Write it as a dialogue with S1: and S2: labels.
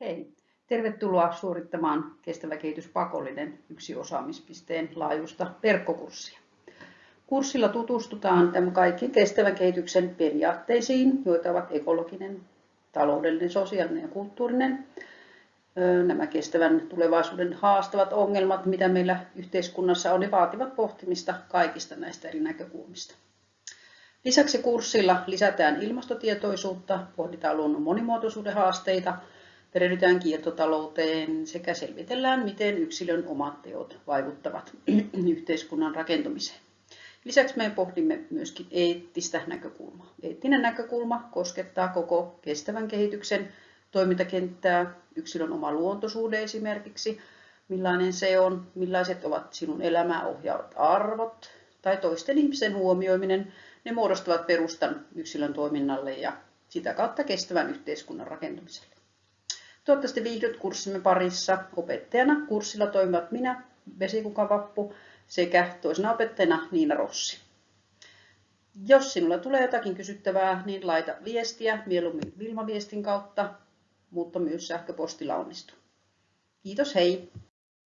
S1: Hei, tervetuloa suorittamaan Kestävä kehitys pakollinen yksi osaamispisteen laajuista verkkokurssia. Kurssilla tutustutaan tämän kaikki kestävän kehityksen periaatteisiin, joita ovat ekologinen, taloudellinen, sosiaalinen ja kulttuurinen. Nämä kestävän tulevaisuuden haastavat ongelmat, mitä meillä yhteiskunnassa on, ne vaativat pohtimista kaikista näistä eri näkökulmista. Lisäksi kurssilla lisätään ilmastotietoisuutta, pohditaan luonnon monimuotoisuuden haasteita, perehdytään kiertotalouteen sekä selvitellään, miten yksilön omat teot vaikuttavat yhteiskunnan rakentumiseen. Lisäksi me pohdimme myöskin eettistä näkökulmaa. Eettinen näkökulma koskettaa koko kestävän kehityksen toimintakenttää, yksilön oma luontosuhde esimerkiksi, millainen se on, millaiset ovat sinun elämää ohjaavat arvot tai toisten ihmisen huomioiminen, ne muodostavat perustan yksilön toiminnalle ja sitä kautta kestävän yhteiskunnan rakentumiselle. Toivottavasti viihdyt kurssimme parissa. Opettajana kurssilla toimivat minä, Vesikuka Vappu, sekä toisena opettajana Niina Rossi. Jos sinulla tulee jotakin kysyttävää, niin laita viestiä mieluummin Vilma-viestin kautta, mutta myös sähköpostilla onnistuu. Kiitos, hei!